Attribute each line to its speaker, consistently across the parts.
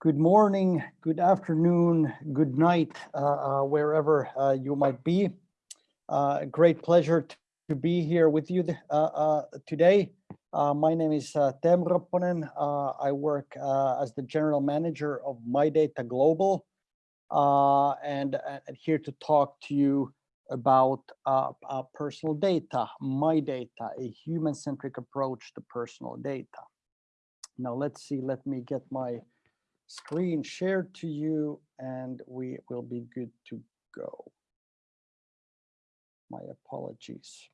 Speaker 1: good morning, good afternoon, good night, uh, uh, wherever uh, you might be. Uh, great pleasure to be here with you uh, today. my name is uh, Teemu Ropponen. I work as the general manager of MyData Global and, and here to talk to you about uh, uh, personal data, my data, a human-centric approach to personal data. Now let's see, let me get my screen shared to you and we will be good to go. My apologies.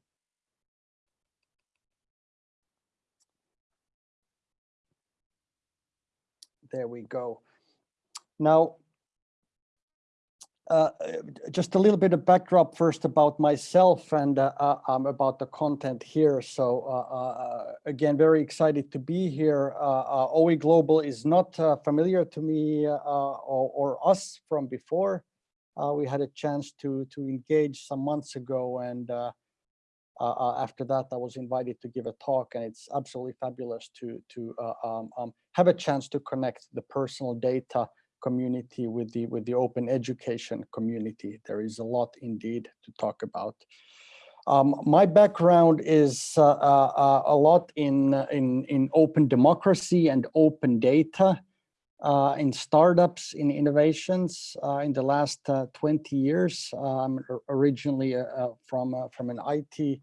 Speaker 1: There we go. Now, uh, just a little bit of backdrop first about myself and uh, uh, um, about the content here. So uh, uh, again, very excited to be here. OE Global is not familiar to me or, or, us from before. we had a chance to to engage some months ago and after that, I was invited to give a talk, and it's absolutely fabulous to to um, um, have a chance to connect the personal data community, with the with the open education community. There is a lot indeed to talk about. Um, my background is uh, uh, uh a lot in, in, in open democracy and open data, uh, in startups, in innovations uh, in the last uh, 20 years. I'm originally from, from an IT,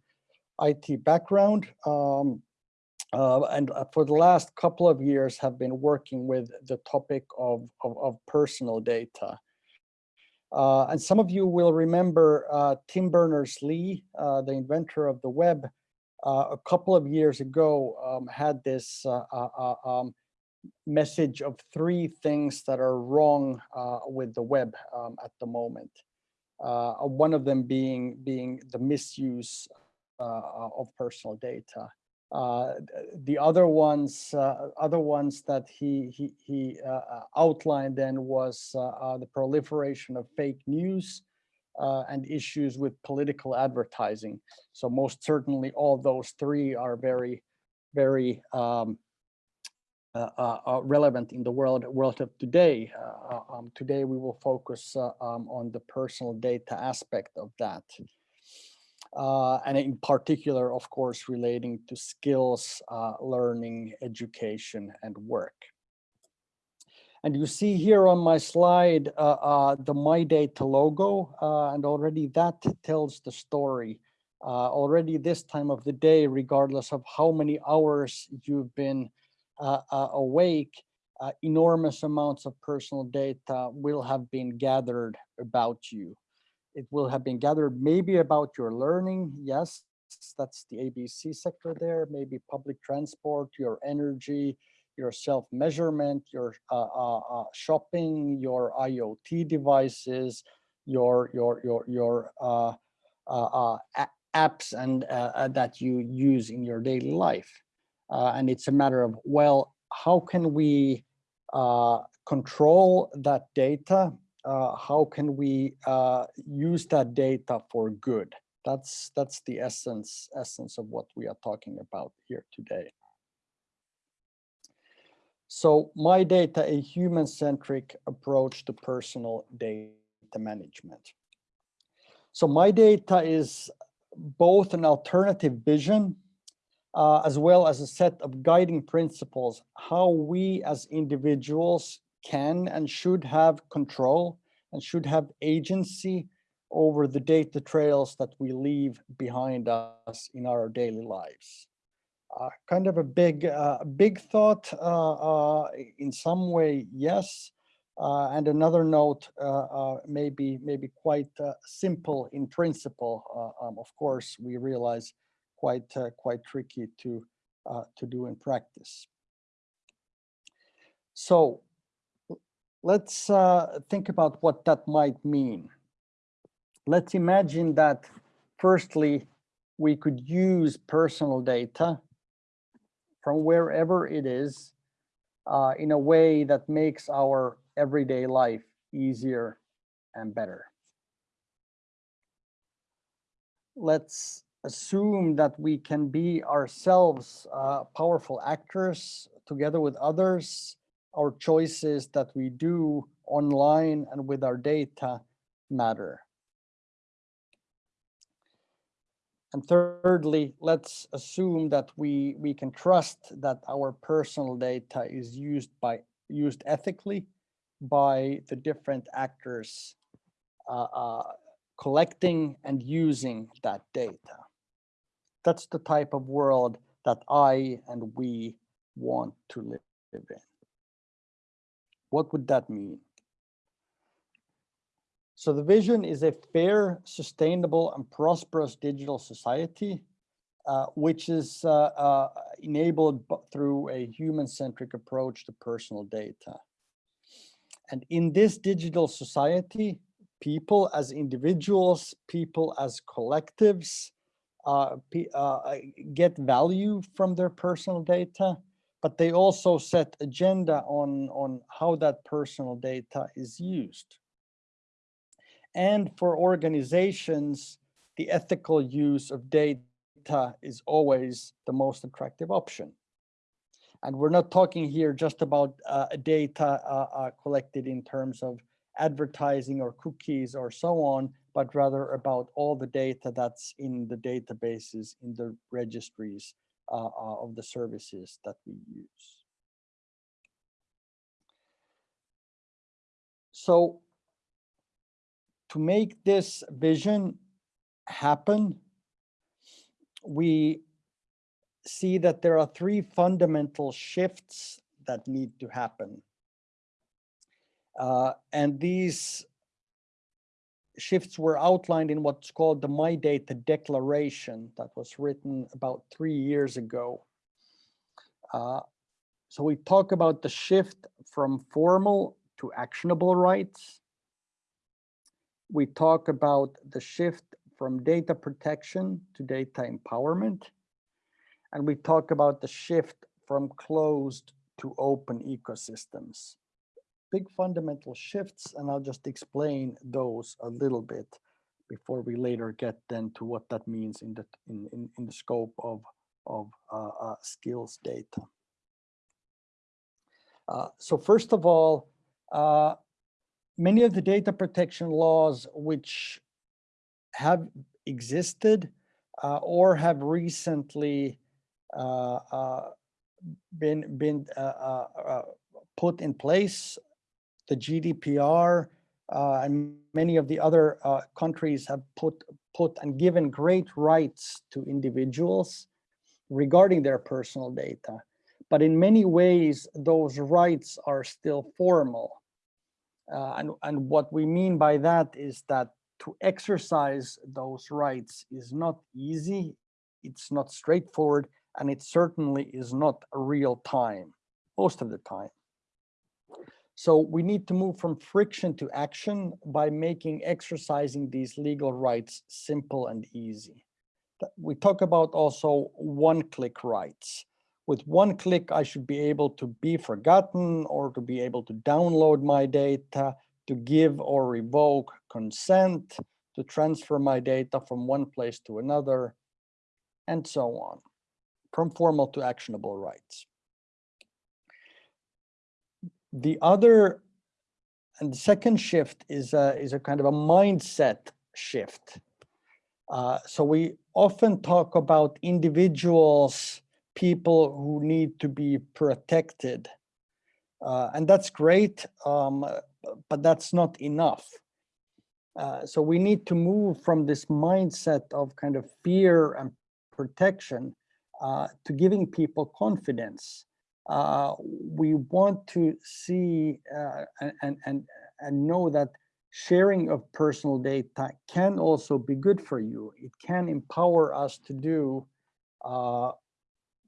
Speaker 1: IT background. Um, uh, and uh, for the last couple of years have been working with the topic of, of, of personal data. Uh, and some of you will remember uh, Tim Berners-Lee, uh, the inventor of the web, uh, a couple of years ago um, had this um, message of three things that are wrong with the web um, at the moment. one of them being, being the misuse of personal data. Uh, the other ones, uh, other ones that he he, he uh, uh outlined then was uh, uh, the proliferation of fake news and issues with political advertising. So most certainly, all those three are very, very um, relevant in the world world of today. Um, today, we will focus um, on the personal data aspect of that uh, and in particular, of course, relating to skills, uh, learning, education, and work. And you see here on my slide uh, uh the My Data logo, uh, and already that tells the story. Uh, already this time of the day, regardless of how many hours you've been awake, enormous amounts of personal data will have been gathered about you it will have been gathered maybe about your learning. Yes, that's the ABC sector there, maybe public transport, your energy, your self-measurement, your uh, uh, uh, shopping, your IoT devices, your your your your uh, uh, uh, apps and that you use in your daily life. and it's a matter of well, how can we control that data how can we uh, use that data for good? That's that's the essence essence of what we are talking about here today. So my data, a human-centric approach to personal data management. So my data is both an alternative vision uh, as well as a set of guiding principles, how we as individuals can and should have control and should have agency over the data trails that we leave behind us in our daily lives. Uh, kind of a big, uh, big thought uh, uh in some way, yes. Uh, and another note, uh, maybe, maybe quite simple in principle. Um, of course, we realize quite, quite tricky to, to do in practice. So let's uh, think about what that might mean. Let's imagine that firstly, we could use personal data from wherever it is uh, in a way that makes our everyday life easier and better. Let's assume that we can be ourselves uh, powerful actors together with others. Our choices that we do online and with our data matter. And thirdly, let's assume that we, we can trust that our personal data is used by used ethically by the different actors uh, uh, collecting and using that data. That's the type of world that I and we want to live in. What would that mean? So the vision is a fair, sustainable and prosperous digital society, uh, which is uh, uh, enabled through a human-centric approach to personal data. And in this digital society, people as individuals, people as collectives, uh, uh, get value from their personal data, but they also set agenda on, on how that personal data is used. And for organizations, the ethical use of data is always the most attractive option. And we're not talking here just about uh, data uh, uh, collected in terms of advertising or cookies or so on, but rather about all the data that's in the databases, in the registries uh, uh, of the services that we use. So to make this vision happen, we see that there are three fundamental shifts that need to happen. Uh, and these shifts were outlined in what's called the My Data Declaration that was written about three years ago. Uh, so we talk about the shift from formal to actionable rights, we talk about the shift from data protection to data empowerment. And we talk about the shift from closed to open ecosystems. Big fundamental shifts, and I'll just explain those a little bit before we later get then to what that means in the in, in, in the scope of, of uh, uh, skills data. Uh, so first of all, uh, many of the data protection laws which have existed uh, or have recently uh, been been put in place, the GDPR and many of the other countries have put put and given great rights to individuals regarding their personal data. But in many ways, those rights are still formal uh, and, and what we mean by that is that to exercise those rights is not easy, it's not straightforward, and it certainly is not real time, most of the time. So we need to move from friction to action by making exercising these legal rights simple and easy. We talk about also one-click rights with one click, I should be able to be forgotten or to be able to download my data, to give or revoke consent, to transfer my data from one place to another, and so on, from formal to actionable rights. The other and the second shift is a, is a kind of a mindset shift. Uh, so we often talk about individuals people who need to be protected. Uh, and that's great, um, but that's not enough. Uh, so we need to move from this mindset of kind of fear and protection uh, to giving people confidence. Uh, we want to see uh, and, and, and know that sharing of personal data can also be good for you. It can empower us to do uh,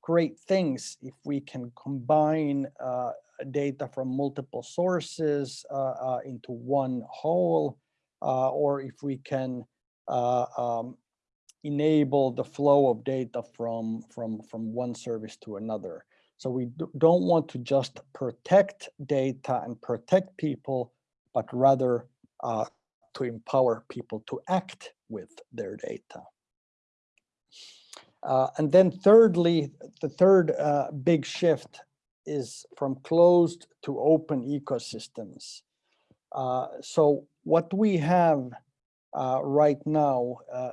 Speaker 1: great things if we can combine uh, data from multiple sources uh, into one whole, or if we can um, enable the flow of data from, from, from one service to another. So we don't want to just protect data and protect people, but rather uh, to empower people to act with their data. Uh, and then thirdly, the third uh, big shift is from closed to open ecosystems. Uh, so what we have uh, right now, uh,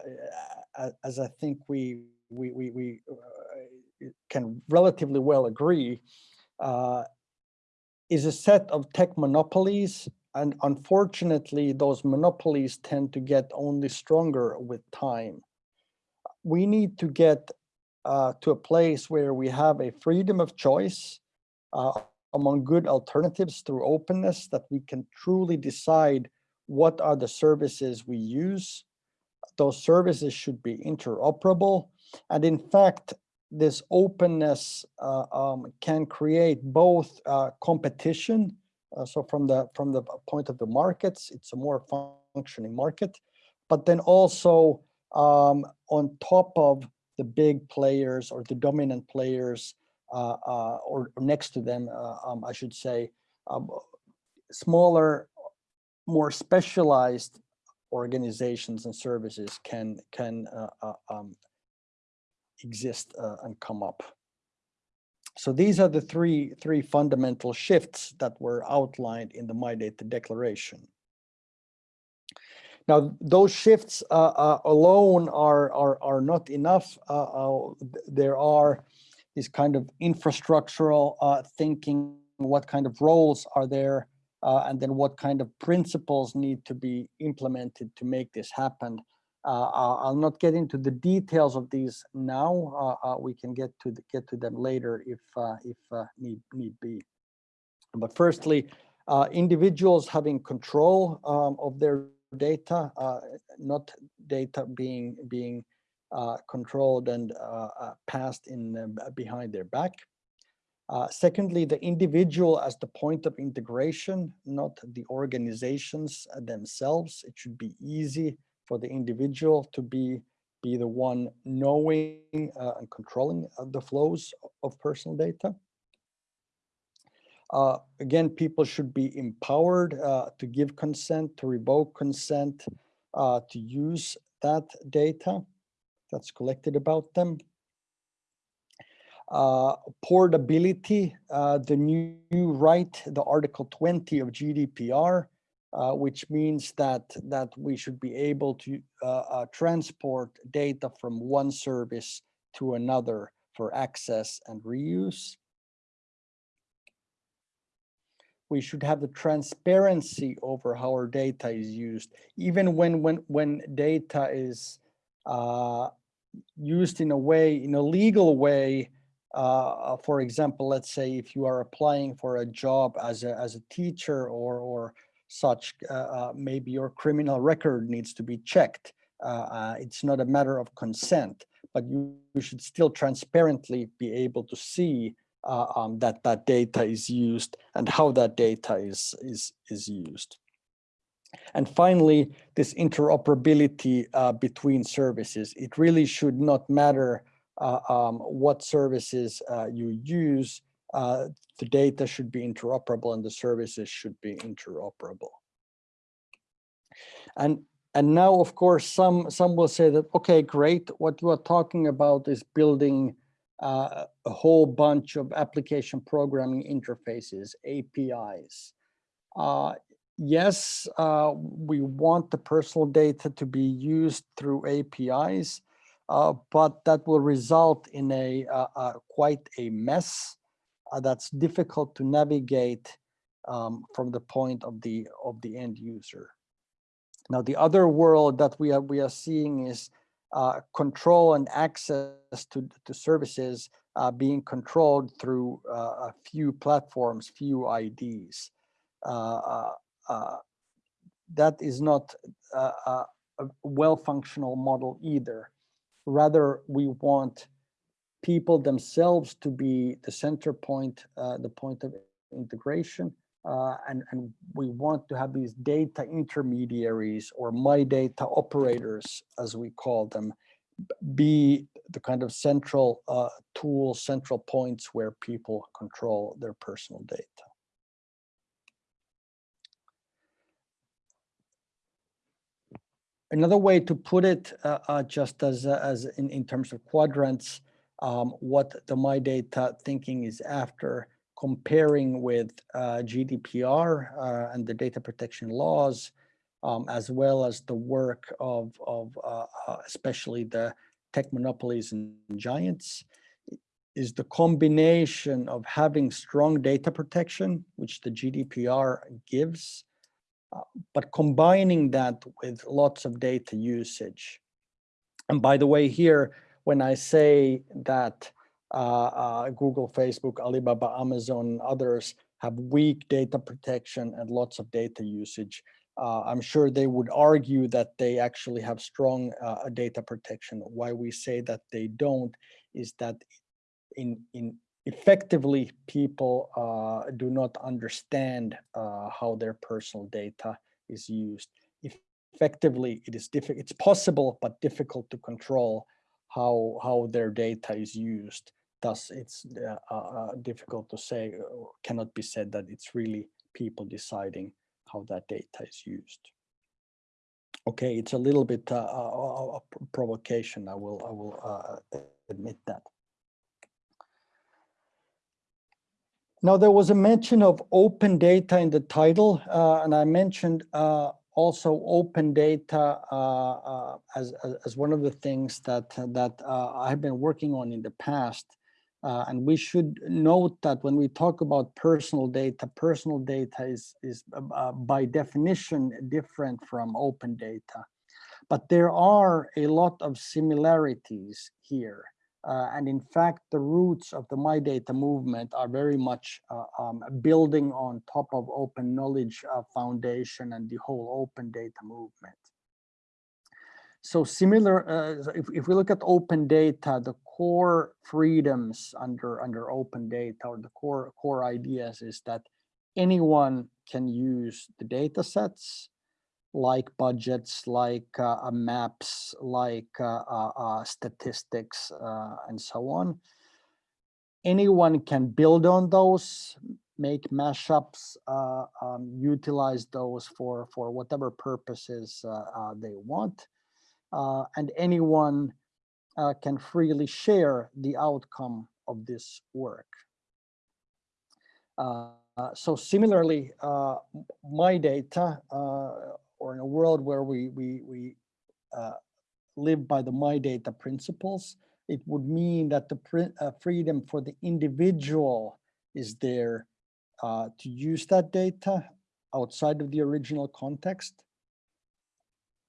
Speaker 1: as I think we we we, we can relatively well agree, uh, is a set of tech monopolies, and unfortunately, those monopolies tend to get only stronger with time. We need to get uh, to a place where we have a freedom of choice uh, among good alternatives through openness that we can truly decide what are the services we use. Those services should be interoperable. And in fact, this openness uh, um, can create both uh, competition. Uh, so from the from the point of the markets, it's a more functioning market, but then also um, on top of the big players or the dominant players, uh, uh, or, next to them, uh, um, I should say, um, smaller, more specialized organizations and services can can exist and come up. So these are the three three fundamental shifts that were outlined in the My Data Declaration. Now, those shifts uh, uh, alone are, are, are not enough. Uh, there are is kind of infrastructural uh, thinking, what kind of roles are there, uh, and then what kind of principles need to be implemented to make this happen. Uh, I'll not get into the details of these now. Uh, uh, we can get to the, get to them later if if need need be. But firstly, individuals having control um, of their data, not data being being uh, controlled and uh, uh, passed in behind their back. secondly, the individual as the point of integration, not the organizations themselves. It should be easy for the individual to be be the one knowing uh, and controlling uh, the flows of personal data. Uh, again, people should be empowered to give consent, to revoke consent, to use that data that's collected about them. Uh, portability, uh, the new, right, the Article 20 of GDPR, uh, which means that that we should be able to uh, uh, transport data from one service to another for access and reuse. We should have the transparency over how our data is used, even when when when data is uh, used in a way, in a legal way, uh, for example, let's say if you are applying for a job as a, as a teacher or, or such, uh, uh, maybe your criminal record needs to be checked. Uh, it's not a matter of consent, but you, you should still transparently be able to see um, that that data is used and how that data is, is, is used. And finally, this interoperability uh, between services. It really should not matter uh, um, what services uh, you use. Uh, the data should be interoperable and the services should be interoperable. And and now, of course, some some will say that, okay, great. What you are talking about is building uh, a whole bunch of application programming interfaces, APIs. Uh, yes, uh, we want the personal data to be used through APIs, uh, but that will result in a uh, uh quite a mess that's difficult to navigate um, from the point of the of the end user. Now, the other world that we are we are seeing is uh, control and access to to services being controlled through a few platforms, few IDs. Uh, uh, that is not a well-functional model either. Rather, we want people themselves to be the center point, uh, the point of integration, uh, and, and we want to have these data intermediaries or my data operators, as we call them, be the kind of central uh, tools, central points where people control their personal data. Another way to put it, uh, uh, just as, uh, as in, in terms of quadrants, um, what the My Data thinking is after comparing with uh, GDPR uh, and the data protection laws, um, as well as the work of, of uh, especially the tech monopolies and giants, is the combination of having strong data protection, which the GDPR gives, uh, but combining that with lots of data usage. And by the way, here, when I say that uh, uh, Google, Facebook, Alibaba, Amazon, and others have weak data protection and lots of data usage, uh, I'm sure they would argue that they actually have strong uh, data protection. Why we say that they don't is that in, in effectively people uh, do not understand uh, how their personal data is used. Effectively, it is difficult. It's possible, but difficult to control how how their data is used. Thus, it's uh, uh, difficult to say, or cannot be said that it's really people deciding how that data is used. Okay, it's a little bit uh, a provocation. I will I will uh, admit that. Now, there was a mention of open data in the title, uh, and I mentioned uh, also open data uh, uh as, as one of the things that, that uh, I've been working on in the past. Uh, and we should note that when we talk about personal data, personal data is, is by definition different from open data. But there are a lot of similarities here. Uh, and in fact, the roots of the My Data movement are very much uh, um, building on top of Open Knowledge uh, Foundation and the whole open data movement. So similar, uh, if, if we look at open data, the core freedoms under, under open data or the core, core ideas is that anyone can use the data sets like budgets, like uh, maps, like uh, uh, uh statistics, uh, and so on. Anyone can build on those, make mashups, uh, um, utilize those for, for whatever purposes they want. and anyone can freely share the outcome of this work. so similarly, my data or in a world where we, we, we uh, live by the My Data principles, it would mean that the uh, freedom for the individual is there uh, to use that data outside of the original context.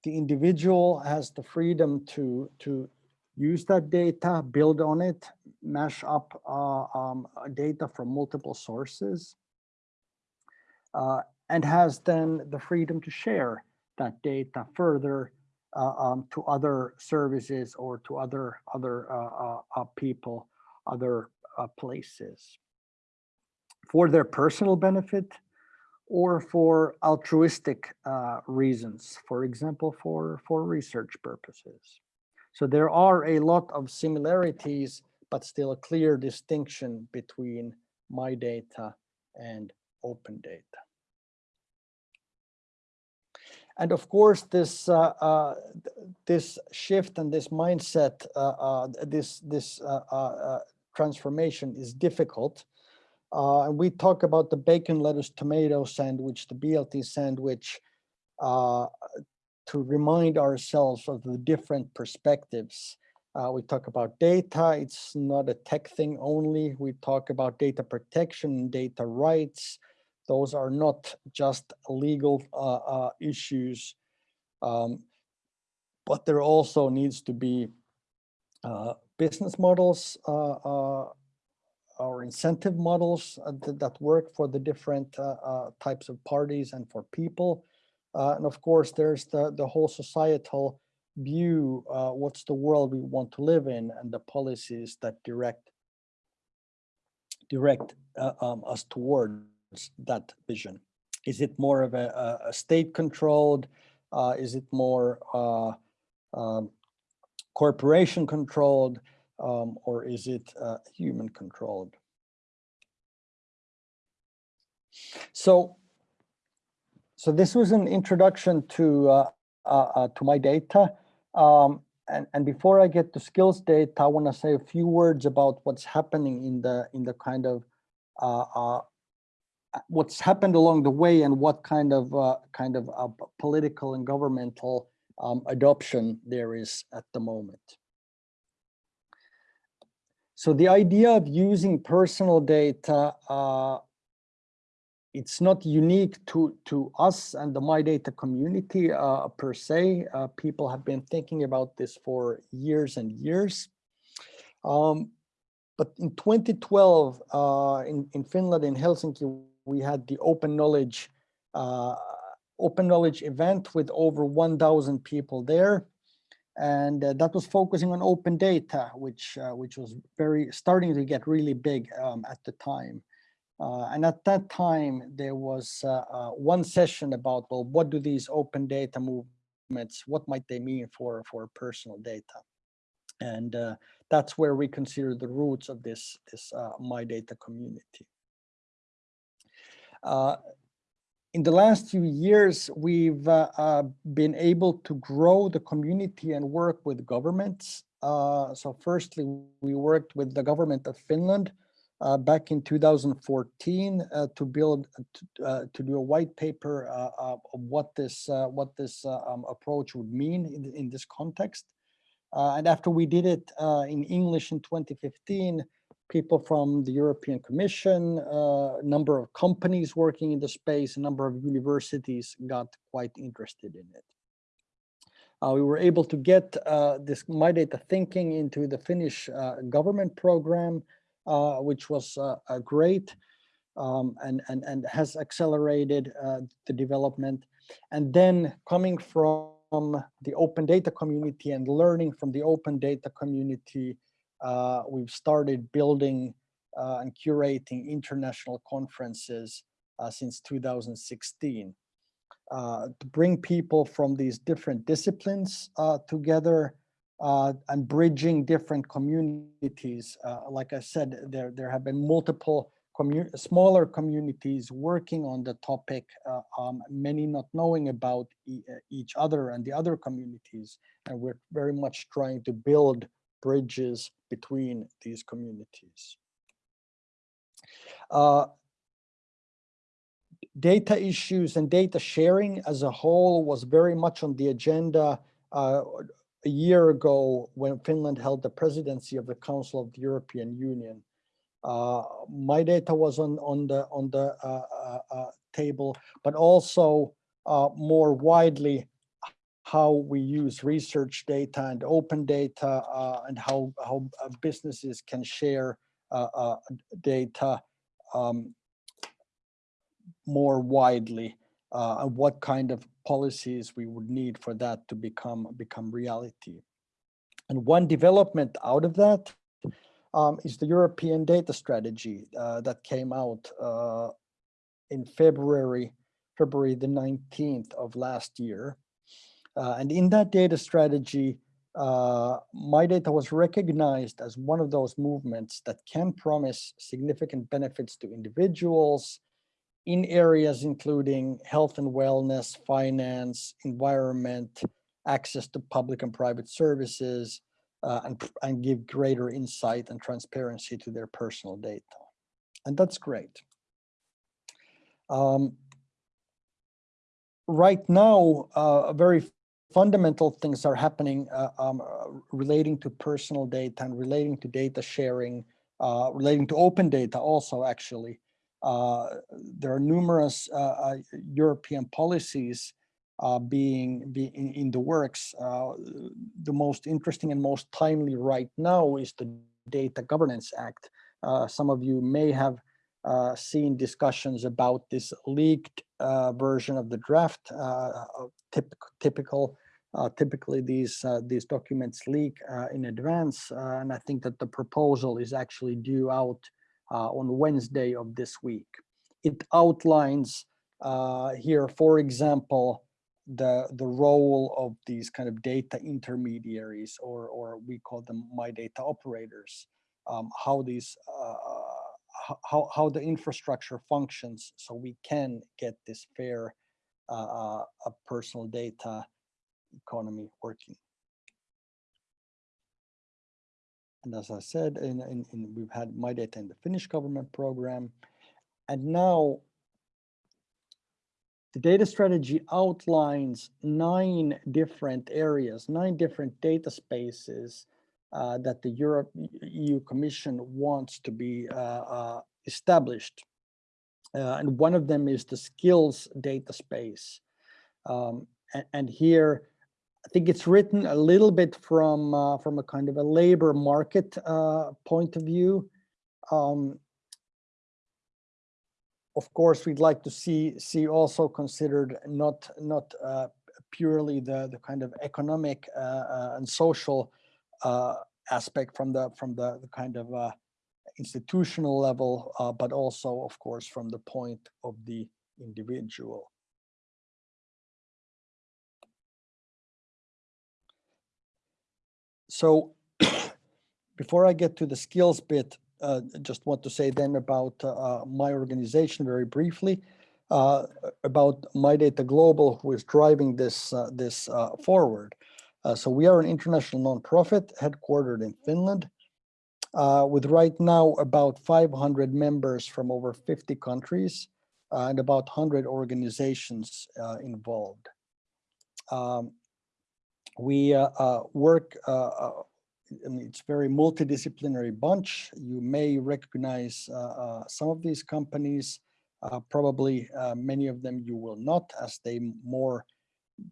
Speaker 1: The individual has the freedom to, to use that data, build on it, mash up uh, um, data from multiple sources. Uh, and has then the freedom to share that data further uh, um, to other services or to other other uh, uh, uh people, other uh, places for their personal benefit or for altruistic uh, reasons, for example, for, for research purposes. So there are a lot of similarities, but still a clear distinction between my data and open data. And of course, this uh, uh, this shift and this mindset, uh, uh this this uh, uh, transformation is difficult. and we talk about the bacon, lettuce, tomato sandwich, the BLT sandwich, to remind ourselves of the different perspectives. we talk about data, it's not a tech thing only. We talk about data protection, data rights, those are not just legal uh, uh, issues, um, but there also needs to be uh, business models uh, uh, or incentive models uh, that work for the different types of parties and for people. and of course, there's the, the whole societal view, what's the world we want to live in and the policies that direct direct um, us toward that vision? Is it more of a, a state controlled? Uh, is it more uh, um, corporation controlled? Um, or is it uh, human controlled? So, so this was an introduction to uh, uh, to my data. Um, and, and before I get to skills data, I want to say a few words about what's happening in the in the kind of uh, uh, what's happened along the way and what kind of uh, kind of uh, political and governmental um, adoption there is at the moment. So the idea of using personal data, uh, it's not unique to, to us and the My Data community uh, per se. Uh, people have been thinking about this for years and years. Um, but in 2012, uh, in, in Finland, in Helsinki, we had the open knowledge uh, open knowledge event with over 1,000 people there. And uh, that was focusing on open data, which uh, which was very starting to get really big um, at the time. Uh, and at that time, there was uh, uh, one session about, well, what do these open data movements, what might they mean for, for personal data? And that's where we consider the roots of this, this My Data community. Uh, in the last few years, we've uh, uh, been able to grow the community and work with governments. Uh, so firstly, we worked with the government of Finland uh, back in 2014 uh, to build, to, to, do a white paper of what this, what this um, approach would mean in, in this context. and after we did it in English in 2015, people from the European Commission, a uh, number of companies working in the space, a number of universities got quite interested in it. Uh, we were able to get uh, this My Data Thinking into the Finnish uh, government program, uh, which was uh, great um, and, and, and has accelerated the development. And then coming from the open data community and learning from the open data community, uh, we've started building uh, and curating international conferences uh, since 2016 uh, to bring people from these different disciplines uh, together uh, and bridging different communities. like I said, there, there have been multiple smaller communities working on the topic, um, many not knowing about e each other and the other communities. And we're very much trying to build bridges between these communities. Uh, data issues and data sharing as a whole was very much on the agenda uh, a year ago when Finland held the presidency of the Council of the European Union. Uh, my data was on on the on the uh, uh, uh table, but also more widely how we use research data and open data uh, and how, how uh, businesses can share uh, uh, data um, more widely uh, and what kind of policies we would need for that to become become reality. And one development out of that um, is the European data strategy uh, that came out in February, February the 19th of last year. Uh, and in that data strategy, uh, my data was recognized as one of those movements that can promise significant benefits to individuals in areas including health and wellness, finance, environment, access to public and private services, uh, and, and give greater insight and transparency to their personal data. And that's great. Um, right now, uh, a very fundamental things are happening uh, um, uh, relating to personal data and relating to data sharing, uh, relating to open data also actually. Uh, there are numerous uh, uh, European policies being, in, in, the works. the most interesting and most timely right now is the Data Governance Act. some of you may have uh, seen discussions about this leaked uh, version of the draft, uh, typical, typical uh, typically, these uh, these documents leak uh, in advance, uh, and I think that the proposal is actually due out uh, on Wednesday of this week. It outlines uh, here, for example, the the role of these kind of data intermediaries, or or we call them my data operators, um, how these how how the infrastructure functions, so we can get this fair uh, uh, personal data economy working. And as I said, in, in, in, we've had my data in the Finnish government program. And now the data strategy outlines nine different areas, nine different data spaces uh, that the Europe EU Commission wants to be uh, uh, established. Uh, and one of them is the skills data space. Um, and, and, here, I think it's written a little bit from from a kind of a labor market point of view. Um, of course, we'd like to see see also considered not not uh, purely the the kind of economic uh, uh, and social uh, aspect from the from the, the kind of uh, institutional level, uh, but also, of course, from the point of the individual. So before I get to the skills bit, uh, just want to say then about uh, my organization very briefly, uh, about My Data Global, who is driving this, uh, this uh, forward. Uh, so we are an international nonprofit headquartered in Finland uh, with right now about 500 members from over 50 countries uh, and about 100 organizations uh, involved. Um, we uh, uh, work, it's very multidisciplinary bunch. You may recognize some of these companies, probably many of them you will not as they more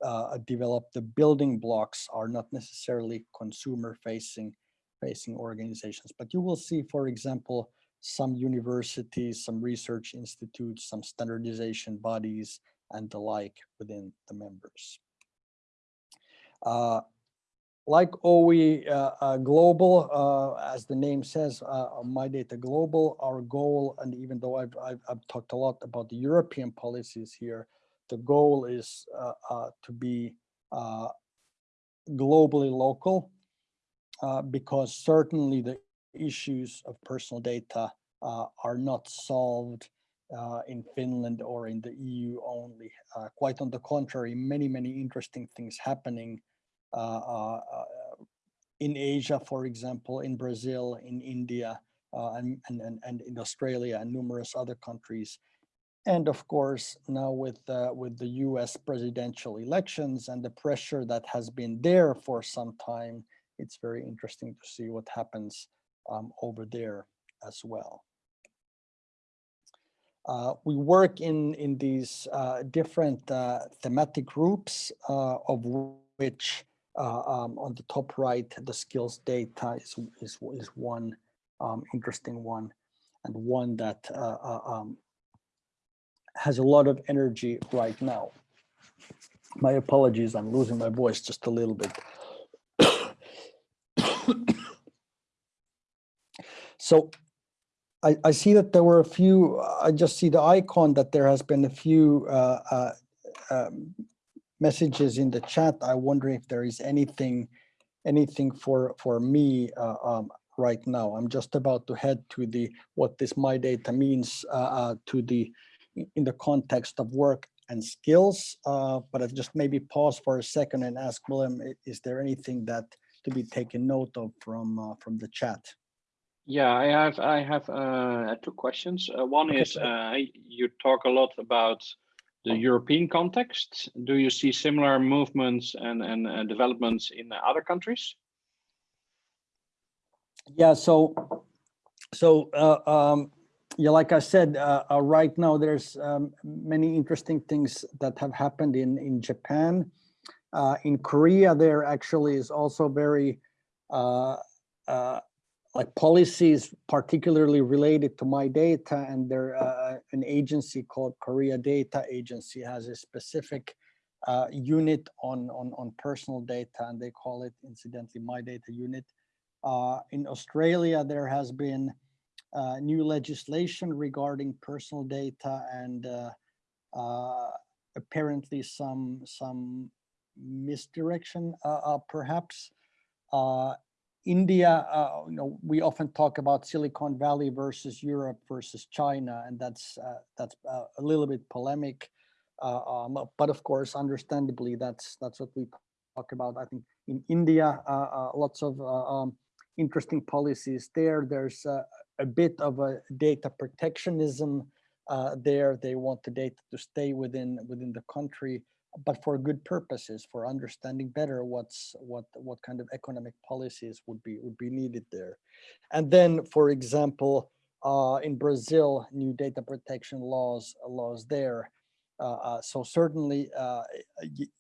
Speaker 1: uh, develop the building blocks are not necessarily consumer facing facing organizations but you will see for example some universities some research institutes some standardization bodies and the like within the members. Uh, like OE uh, uh, Global, uh, as the name says, uh, My Data Global, our goal, and even though I've, I've, I've, talked a lot about the European policies here, the goal is uh, uh, to be uh, globally local because certainly the issues of personal data are not solved uh, in Finland or in the EU only. Uh, quite on the contrary, many, many interesting things happening uh, in Asia, for example, in Brazil, in India, and, and, and in Australia and numerous other countries and of course, now with, uh, with the US presidential elections and the pressure that has been there for some time, it's very interesting to see what happens um, over there as well. Uh, we work in, in these uh, different uh, thematic groups, uh, of which uh, um, on the top right, the skills data is, is, is one um, interesting one and one that um, has a lot of energy right now. My apologies, I'm losing my voice just a little bit. so I, I, see that there were a few, I just see the icon that there has been a few uh, uh, um, messages in the chat. I wonder if there is anything anything for for me uh, um, right now. I'm just about to head to the what this my data means uh, uh, to the in the context of work and skills, uh, but I just maybe pause for a second and ask William, is there anything that to be taken note of from uh, from the chat?
Speaker 2: Yeah, I have I have uh, two questions. Uh, one okay. is uh, you talk a lot about the European context. Do you see similar movements and and uh, developments in other countries?
Speaker 1: Yeah, so so um, yeah, like I said, uh, uh, right now there's um, many interesting things that have happened in in Japan. Uh, in Korea, there actually is also very uh, uh, like policies particularly related to my data, and there uh, an agency called Korea Data Agency has a specific unit on on on personal data, and they call it incidentally my data unit. in Australia, there has been uh, new legislation regarding personal data and uh, uh, apparently some some misdirection uh, perhaps. India, you know, we often talk about Silicon Valley versus Europe versus China, and that's that's a little bit polemic. Um, but of course, understandably, that's that's what we talk about. I think in India, uh, uh, lots of uh, um, interesting policies there. There's a bit of a data protectionism there. They want the data to stay within within the country, but for good purposes, for understanding better what's what what kind of economic policies would be would be needed there. And then, for example, uh, in Brazil, new data protection laws laws there uh, uh, so certainly, uh,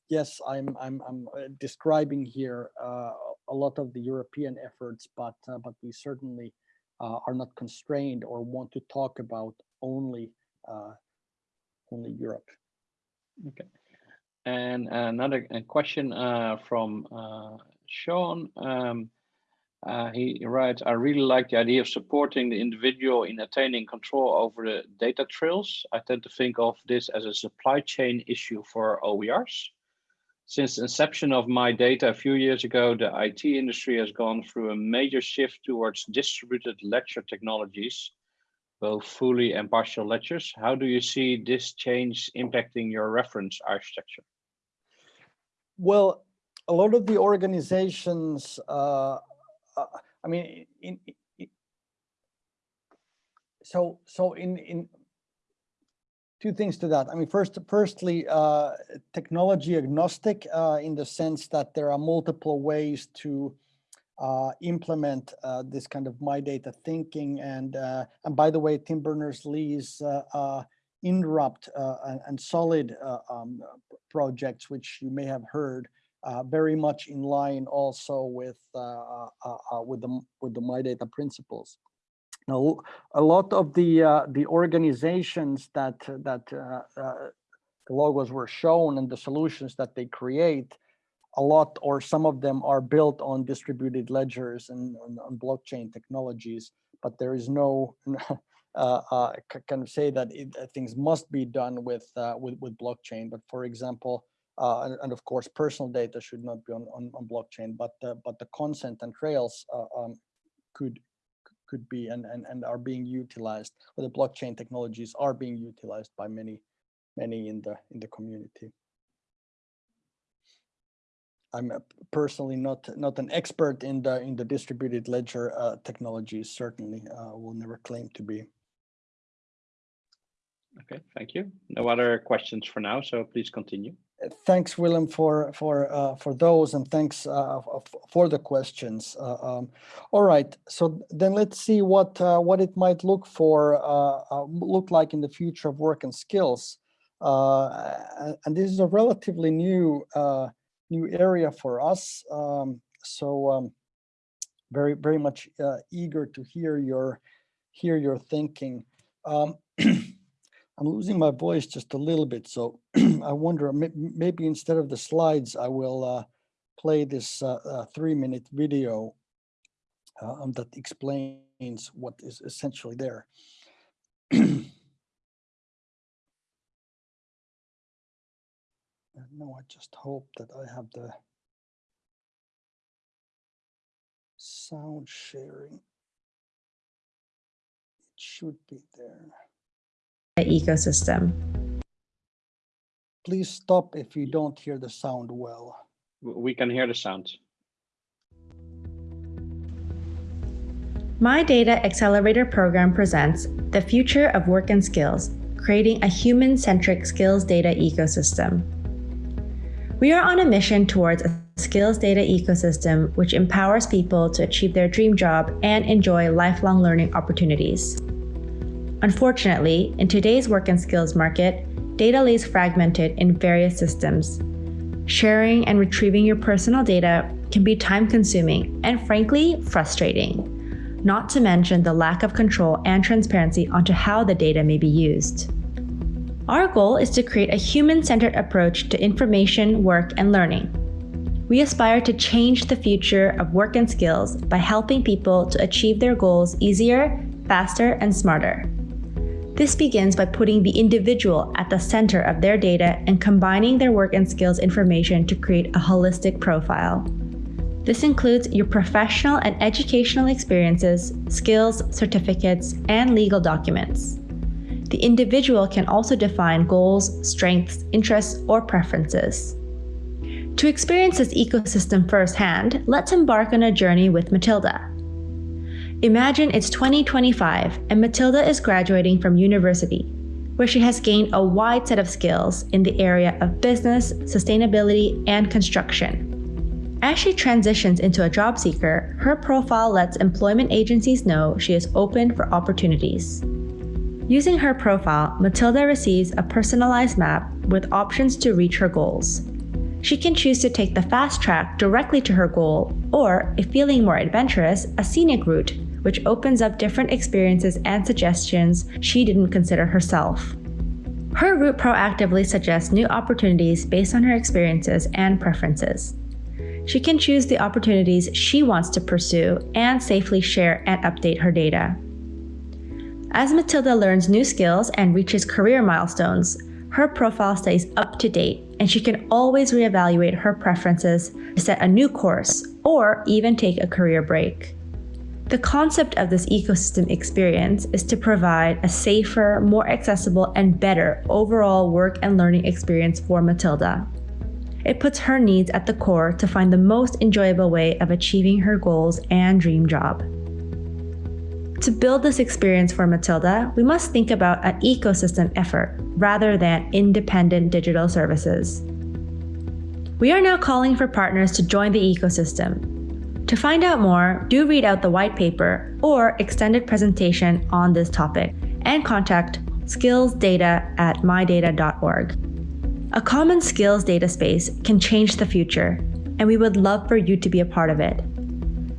Speaker 1: yes, I'm, I'm, I'm describing here a lot of the European efforts, but, but we certainly are not constrained or want to talk about only, only Europe.
Speaker 2: Okay. And another question uh, from uh, Sean. Um, uh, he writes, I really like the idea of supporting the individual in attaining control over the data trails. I tend to think of this as a supply chain issue for OERs. Since inception of my data a few years ago, the IT industry has gone through a major shift towards distributed ledger technologies, both fully and partial ledgers. How do you see this change impacting your reference architecture?
Speaker 1: Well, a lot of the organizations uh, uh, I mean, in, in, so so in in two things to that. I mean, first, firstly, uh, technology agnostic uh, in the sense that there are multiple ways to uh, implement uh, this kind of my data thinking. And uh, and by the way, Tim Berners-Lee's uh, INRUPT and, and, Solid um, projects, which you may have heard, very much in line also with with the with the my data principles. Now, a lot of the uh, the organizations that that the logos were shown and the solutions that they create, a lot or some of them are built on distributed ledgers and on, blockchain technologies, but there is no uh, uh, kind of say that it, things must be done with uh, with with blockchain. But for example, uh, and, and, of course, personal data should not be on, on, on blockchain, but uh, but the consent and trails uh, um, could could be and, and and are being utilized, or the blockchain technologies are being utilized by many many in the in the community. I'm personally not not an expert in the in the distributed ledger uh, technologies. Certainly, uh, will never claim to be.
Speaker 2: Okay, thank you. No other questions for now, so please continue
Speaker 1: thanks, Willem, for for uh, for those, and thanks uh, for the questions. Uh, um, all right, so then let's see what uh, what it might look for uh, uh, look like in the future of work and skills. and this is a relatively new new area for us. Um, so um, very very much eager to hear your hear your thinking. I'm losing my voice just a little bit, so I wonder maybe instead of the slides, I will uh, play this uh, uh, three-minute video uh, um, that explains what is essentially there. no, I just hope that I have the sound sharing. It should be there
Speaker 3: ecosystem.
Speaker 1: Please stop if you don't hear the sound well.
Speaker 2: We can hear the sound.
Speaker 3: My Data Accelerator program presents the future of work and skills, creating a human-centric skills data ecosystem. We are on a mission towards a skills data ecosystem which empowers people to achieve their dream job and enjoy lifelong learning opportunities. Unfortunately, in today's work and skills market, data lays fragmented in various systems. Sharing and retrieving your personal data can be time consuming and frankly, frustrating, not to mention the lack of control and transparency onto how the data may be used. Our goal is to create a human-centered approach to information, work, and learning. We aspire to change the future of work and skills by helping people to achieve their goals easier, faster, and smarter. This begins by putting the individual at the center of their data and combining their work and skills information to create a holistic profile. This includes your professional and educational experiences, skills, certificates, and legal documents. The individual can also define goals, strengths, interests, or preferences. To experience this ecosystem firsthand, let's embark on a journey with Matilda. Imagine it's 2025 and Matilda is graduating from university, where she has gained a wide set of skills in the area of business, sustainability, and construction. As she transitions into a job seeker, her profile lets employment agencies know she is open for opportunities. Using her profile, Matilda receives a personalized map with options to reach her goals. She can choose to take the fast track directly to her goal, or, if feeling more adventurous, a scenic route, which opens up different experiences and suggestions she didn't consider herself. Her route proactively suggests new opportunities based on her experiences and preferences. She can choose the opportunities she wants to pursue and safely share and update her data. As Matilda learns new skills and reaches career milestones, her profile stays up to date and she can always reevaluate her preferences to set a new course or even take a career break. The concept of this ecosystem experience is to provide a safer, more accessible, and better overall work and learning experience for Matilda. It puts her needs at the core to find the most enjoyable way of achieving her goals and dream job. To build this experience for Matilda, we must think about an ecosystem effort rather than independent digital services. We are now calling for partners to join the ecosystem. To find out more, do read out the white paper or extended presentation on this topic and contact skillsdata at mydata.org. A common skills data space can change the future, and we would love for you to be a part of it.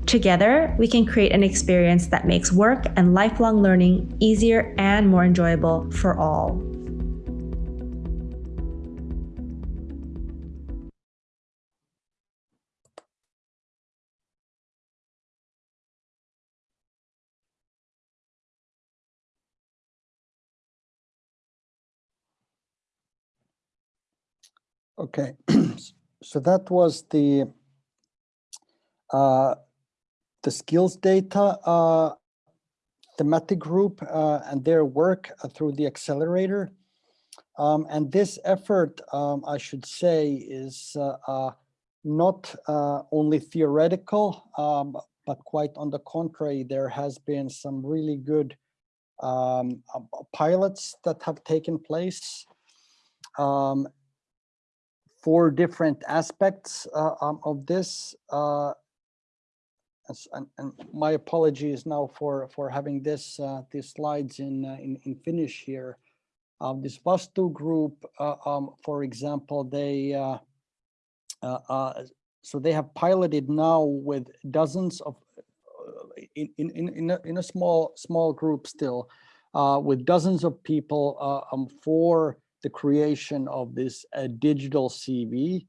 Speaker 3: Together, we can create an experience that makes work and lifelong learning easier and more enjoyable for all.
Speaker 1: Okay, so that was the uh, the skills data uh, thematic group uh, and their work uh, through the accelerator. Um, and this effort, um, I should say, is uh, uh, not only theoretical, um, but quite on the contrary, there has been some really good um, pilots that have taken place. Four different aspects uh, um, of this. Uh, and, and, my apologies now for for having this uh, these slides in uh, in, in Finnish here. Um, this Vastuu group, uh, um, for example, they uh, so they have piloted now with dozens of in in in a, in a small small group still with dozens of people um, for the creation of this uh, digital CV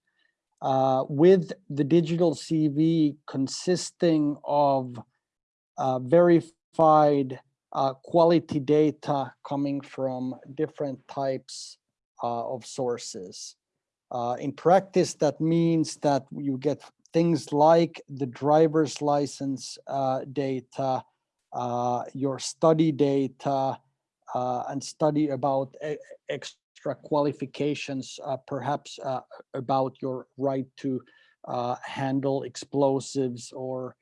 Speaker 1: uh, with the digital CV consisting of uh, verified uh, quality data coming from different types uh, of sources. Uh, in practice, that means that you get things like the driver's license data, your study data, and study about extra qualifications, uh, perhaps uh, about your right to uh, handle explosives or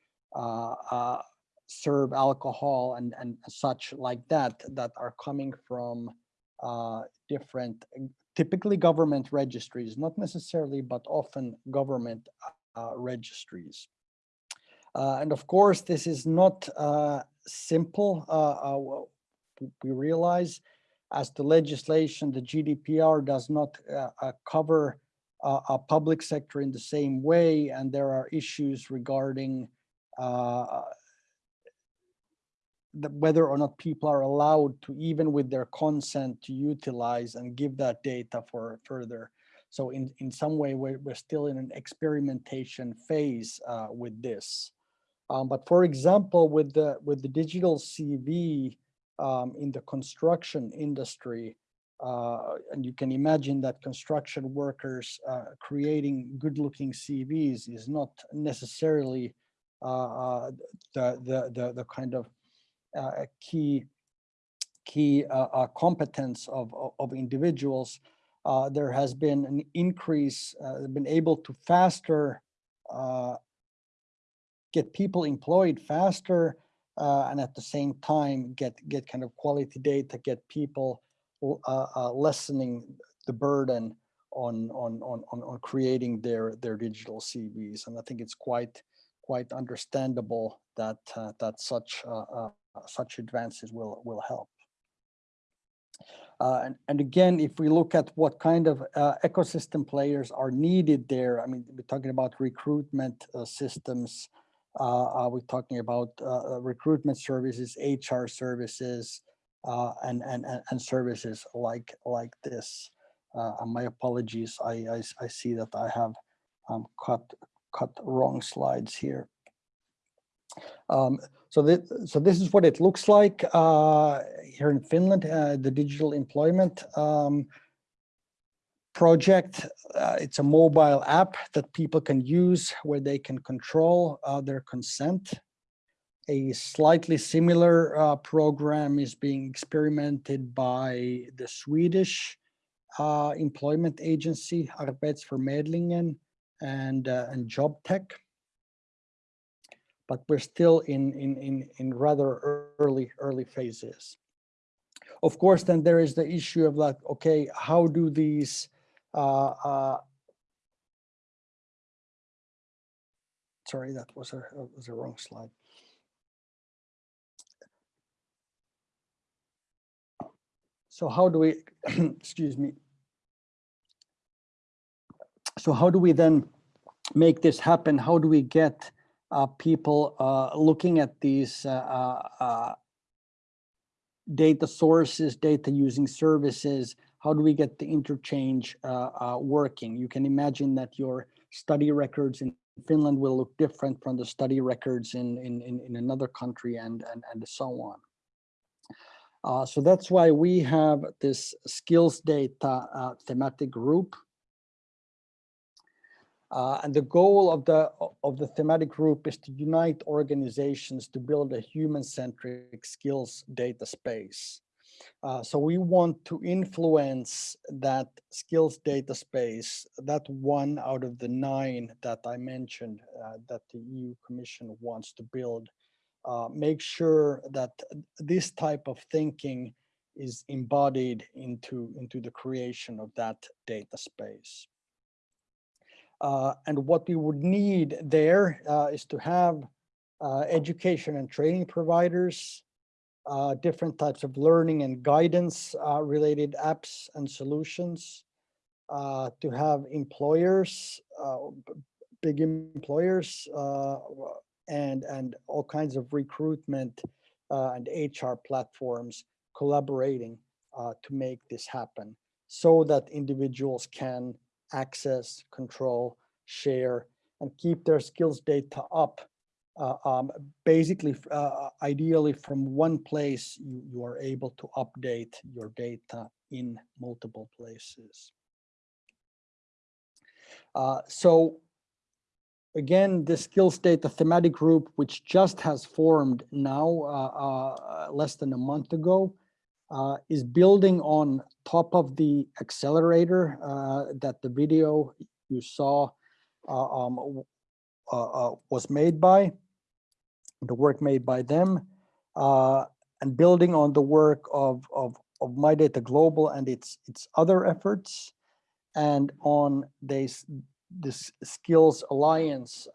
Speaker 1: serve alcohol and, and such like that, that are coming from different, typically government registries, not necessarily, but often government registries. Uh, and of course, this is not uh, simple. Uh, we realize as the legislation, the GDPR does not uh, uh, cover uh, a public sector in the same way, and there are issues regarding the, whether or not people are allowed to, even with their consent, to utilize and give that data for further. So in, in some way, we're, we're still in an experimentation phase uh, with this. Um, but for example, with the with the digital CV, um, in the construction industry. Uh, and you can imagine that construction workers uh, creating good looking CVs is not necessarily uh, uh, the, the, the, the, kind of uh, key, key uh, competence of, of individuals. uh, there has been an increase, been able to faster get people employed faster uh, and at the same time get get kind of quality data, get people uh, uh, lessening the burden on, on on on on creating their their digital CVs. And I think it's quite quite understandable that uh, that such uh, uh, such advances will will help. And, and again, if we look at what kind of ecosystem players are needed there, I mean, we're talking about recruitment systems, we're talking about uh, recruitment services, HR services, uh, and, and, and, services like, like this. my apologies, I, I, I, see that I have um, cut, cut wrong slides here. Um, so, this, so this is what it looks like uh, here in Finland, uh, the digital employment um, project. Uh, it's a mobile app that people can use where they can control uh, their consent. A slightly similar uh, program is being experimented by the Swedish uh, employment agency, Arbetsförmedlingen, and, and JobTech but we're still in, in, in, in rather early, early phases. Of course, then there is the issue of like, okay, how do these uh, uh, sorry, that was a, was a wrong slide. So how do we, excuse me. So how do we then make this happen? How do we get uh, people uh, looking at these uh, uh, data sources, data using services, how do we get the interchange uh, working? You can imagine that your study records in Finland will look different from the study records in, in, in, in another country and, and, and so on. Uh, so that's why we have this skills data uh, thematic group uh, and the goal of the of the thematic group is to unite organizations to build a human-centric skills data space. Uh, so we want to influence that skills data space, that one out of the nine that I mentioned uh, that the EU Commission wants to build, uh, make sure that this type of thinking is embodied into, into the creation of that data space. Uh, and what we would need there uh, is to have uh, education and training providers, uh, different types of learning and guidance uh, related apps and solutions, uh, to have employers, big employers, and, and all kinds of recruitment and HR platforms collaborating to make this happen so that individuals can access, control, share, and keep their skills data up. Uh, um, basically, uh, ideally from one place, you, you are able to update your data in multiple places. Uh, so again, the skills data thematic group, which just has formed now uh, uh, less than a month ago, uh, is building on top of the accelerator uh, that the video you saw uh, um, uh, uh, was made by, the work made by them, uh, and building on the work of, of, of My Data Global and its, its other efforts, and on this, this Skills Alliance,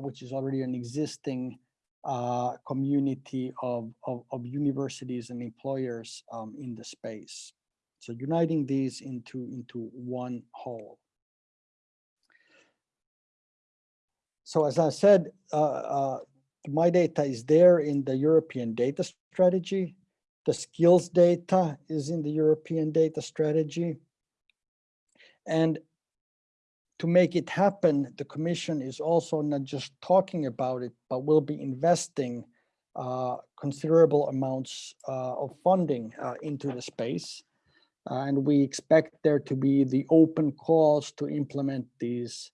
Speaker 1: which is already an existing uh, community of, of, of, universities and employers um, in the space. So uniting these into, into one whole. So as I said, uh, uh, my data is there in the European data strategy. The skills data is in the European data strategy. And to make it happen, the Commission is also not just talking about it, but will be investing uh, considerable amounts uh, of funding uh, into the space. And we expect there to be the open calls to implement these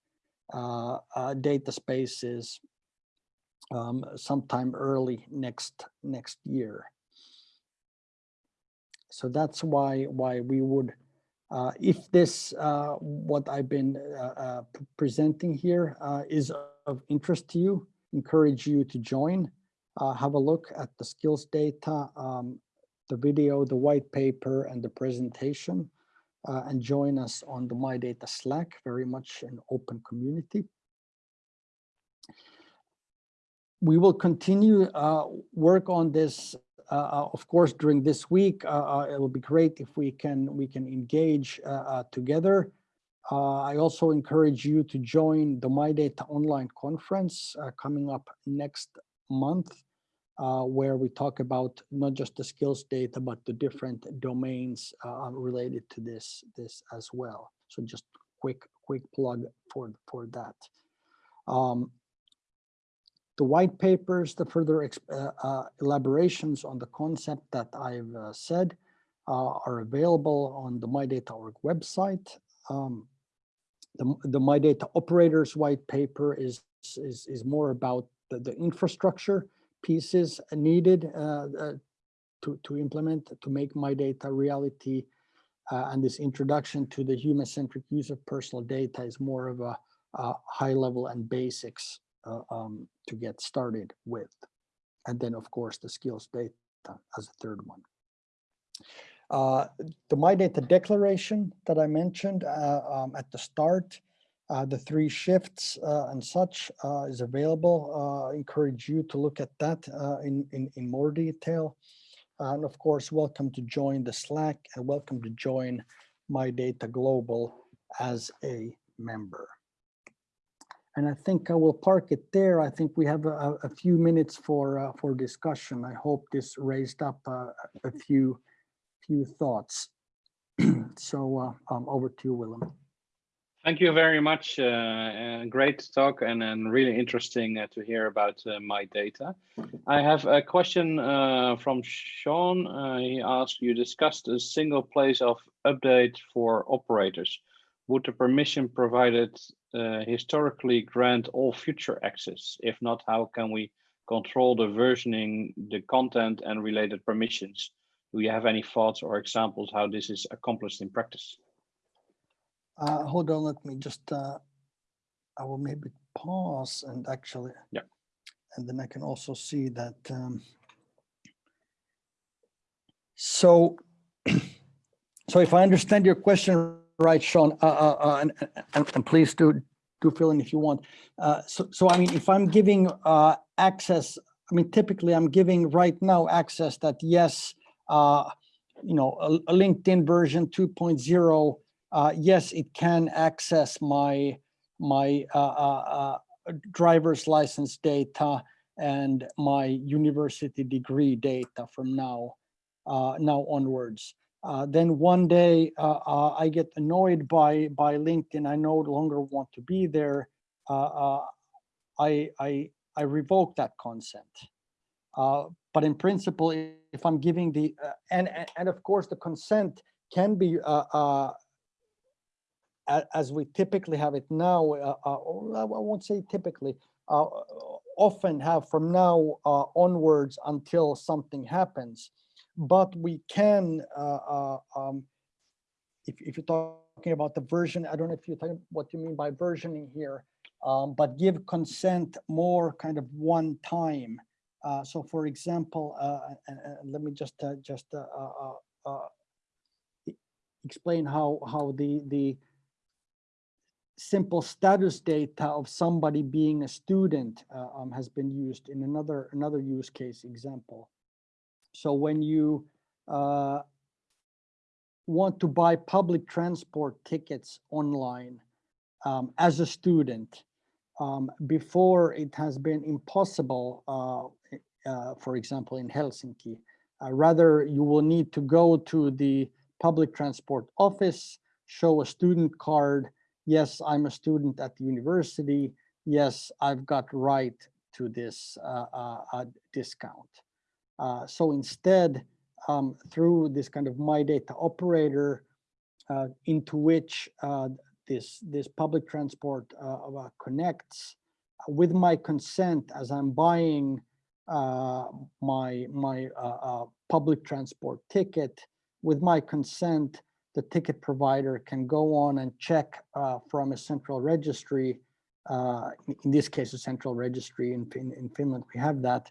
Speaker 1: data spaces um, sometime early next next year. So that's why why we would Uh, if this, uh, what I've been uh, uh, presenting here uh, is of interest to you, encourage you to join. Uh, have a look at the skills data, um, the video, the white paper, and the presentation, uh, and join us on the My Data Slack, very much an open community. We will continue uh, work on this uh, uh, of course, during this week, uh, uh, it will be great if we can we can engage together. I also encourage you to join the My Data online conference coming up next month, uh, where we talk about not just the skills data, but the different domains uh, related to this this as well. So just quick quick plug for for that. Um, the white papers, the further uh, uh, elaborations on the concept that I've uh, said uh, are available on the MyData.org website. Um, the, the MyData operators white paper is, is, is more about the, the infrastructure pieces needed uh, uh, to, to implement, to make my data reality. Uh, and this introduction to the human-centric use of personal data is more of a, a high level and basics um, to get started with. And then, of course, the skills data as a third one. Uh, the My Data Declaration that I mentioned uh, um, at the start, uh, the three shifts uh, and such uh, is available. Uh, encourage you to look at that uh, in, in, in more detail. And of course, welcome to join the Slack and welcome to join My Data Global as a member. And I think I will park it there. I think we have a, a few minutes for uh, for discussion. I hope this raised up a few few thoughts. so um, over to you, Willem.
Speaker 2: Thank you very much. Uh, great talk and, and really interesting uh, to hear about uh, my data. I have a question uh, from Sean. Uh, he asked, you discussed a single place of update for operators. Would the permission provided uh, historically grant all future access? If not, how can we control the versioning, the content and related permissions? Do you have any thoughts or examples how this is accomplished in practice?
Speaker 1: Uh, hold on, let me just, uh, I will maybe pause and actually.
Speaker 2: Yeah.
Speaker 1: And then I can also see that. Um, so, so if I understand your question right, Sean, uh, uh, uh, and, and, and please do, do fill in if you want. Uh, so, so I mean, if I'm giving uh, access, I mean, typically I'm giving right now access that yes, uh, you know, a, a LinkedIn version 2.0 uh, yes, it can access my my uh, uh, uh, driver's license data and my university degree data from now uh, now onwards. Uh, then one day I get annoyed by by LinkedIn. I no longer want to be there. I I I revoke that consent. but in principle, if I'm giving the and and of course the consent can be as we typically have it now, uh, uh, I won't say typically, uh, often have from now uh, onwards until something happens. But we can, uh, uh, um, if, if you're talking about the version, I don't know if you're talking what you mean by versioning here, um, but give consent more kind of one time. so for example, let me just just explain how how the the simple status data of somebody being a student uh, um, has been used in another another use case example. So when you uh, want to buy public transport tickets online um, as a student, um, before it has been impossible, uh, uh for example, in Helsinki, uh, rather you will need to go to the public transport office, show a student card, yes, I'm a student at the university. Yes, I've got right to this uh, uh, uh discount. Uh, so instead, um, through this kind of my data operator uh, into which uh, this, this public transport connects with my consent as I'm buying my, my public transport ticket, with my consent, the ticket provider can go on and check uh, from a central registry, uh, in, in this case, a central registry in, Fin- in Finland, we have that,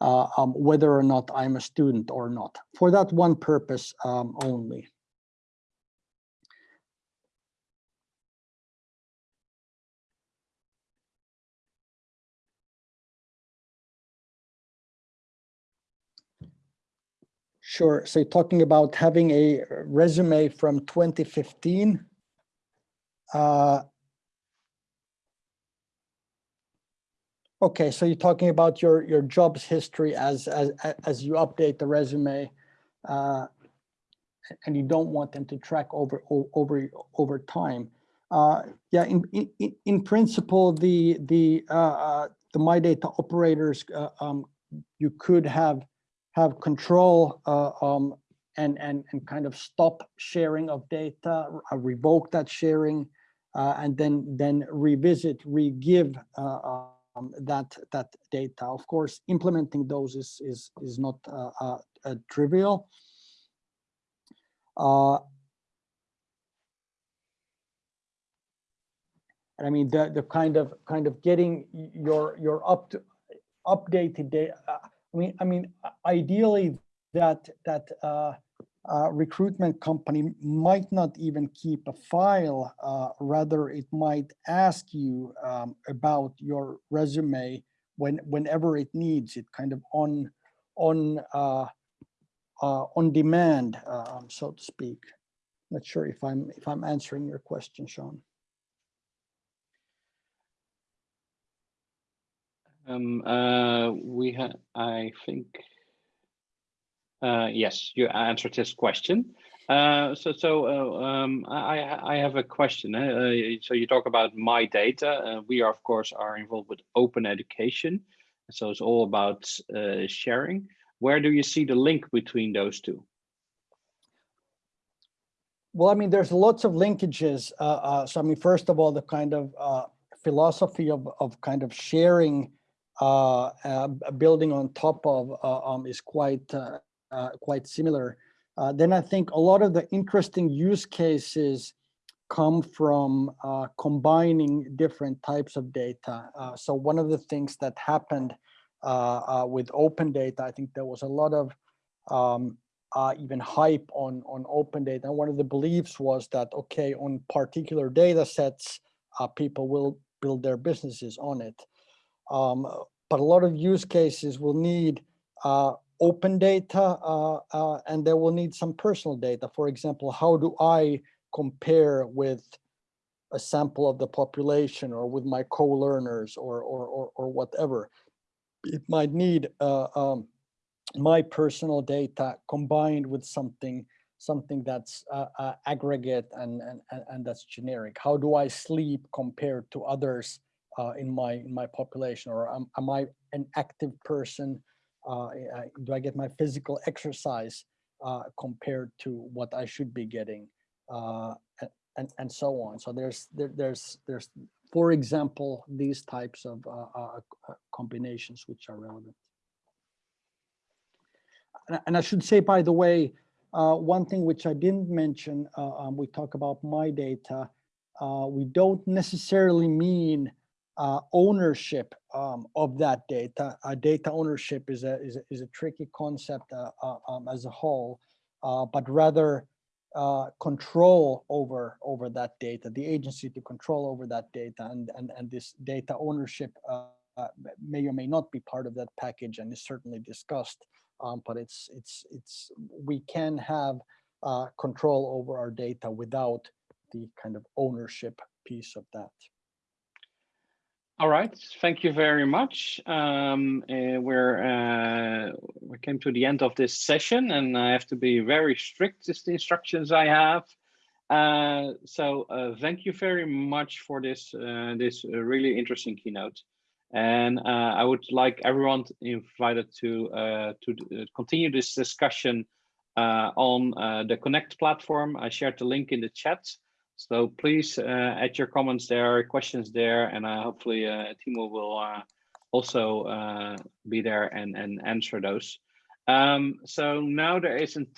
Speaker 1: uh, um, whether or not I'm a student or not, for that one purpose um, only. Sure. So you're talking about having a resume from 2015. Uh, Okay, so you're talking about your your jobs history as as as you update the resume, uh, and you don't want them to track over over over time. Uh, yeah, in in in- in principle, the the uh, uh, the my data operators, uh, um, you could have have control uh, um, and and and kind of stop sharing of data, uh, revoke that sharing, uh, and then then revisit, re-give uh, um, that that data. Of course, implementing those is is is not uh, uh, trivial. And I mean the the kind of kind of getting your your up to updated data. I mean I mean ideally that that uh, uh, recruitment company might not even keep a file. Uh, rather, it might ask you um, about your resume when whenever it needs it, kind of on on uh, uh, on demand, um, so to speak. Not sure if I'm if I'm answering your question, Sean.
Speaker 2: Um, uh, we have, I think, uh, yes, you answered this question. Uh, so, so uh, um, I, I have a question. eh, Uh, so you talk about my data. Uh, we are, of course, are involved with open education. So it's all about uh, sharing. Where do you see the link between those two?
Speaker 1: Well, I mean, there's lots of linkages. Uh, uh, so, I mean, first of all, the kind of uh, philosophy of, of kind of sharing, uh, uh, building on top of, uh, um, is quite uh, uh, quite similar. Uh, then I think a lot of the interesting use cases come from uh, combining different types of data. Uh, so one of the things that happened uh, uh, with open data, I think there was a lot of um, uh, even hype on on open data. And one of the beliefs was that okay, on particular data sets, uh, people will build their businesses on it. Um, but a lot of use cases will need uh, open data, uh, uh, and they will need some personal data. For example, how do I compare with a sample of the population, or with my co-learners, or or or, or whatever? It might need uh, um, my personal data combined with something something that's uh, uh, aggregate and, and and and that's generic how do i sleep compared to others uh, in my in my population or am, am i an active person uh, do i get my physical exercise uh, compared to what i should be getting uh, and and so on so there's there, there's there's for example these types of uh, uh, combinations which are relevant and I- and I should say, by the way, one thing which I didn't mention, um, we talk about my data. We don't necessarily mean uh, ownership um, of that data. Uh, data ownership is a is a, is a tricky concept uh, uh, um, as a whole, uh, but rather uh, control over over that data, the agency to control over that data, and and and this data ownership may or may not be part of that package, and is certainly discussed um, but it's it's it's we can have control over our data without the kind of ownership piece of that.
Speaker 2: All right, thank you very much. Um, uh, we're uh, we came to the end of this session, and I have to be very strict with the instructions I have. Uh, so uh, thank you very much for this uh, this uh, really interesting keynote, and I would like everyone invited to to continue this discussion on the Connect platform. I shared the link in the chat. So please uh, add your comments there, questions there, and uh, hopefully uh, Timo will also be there and, and answer those. Um, so now there is a 10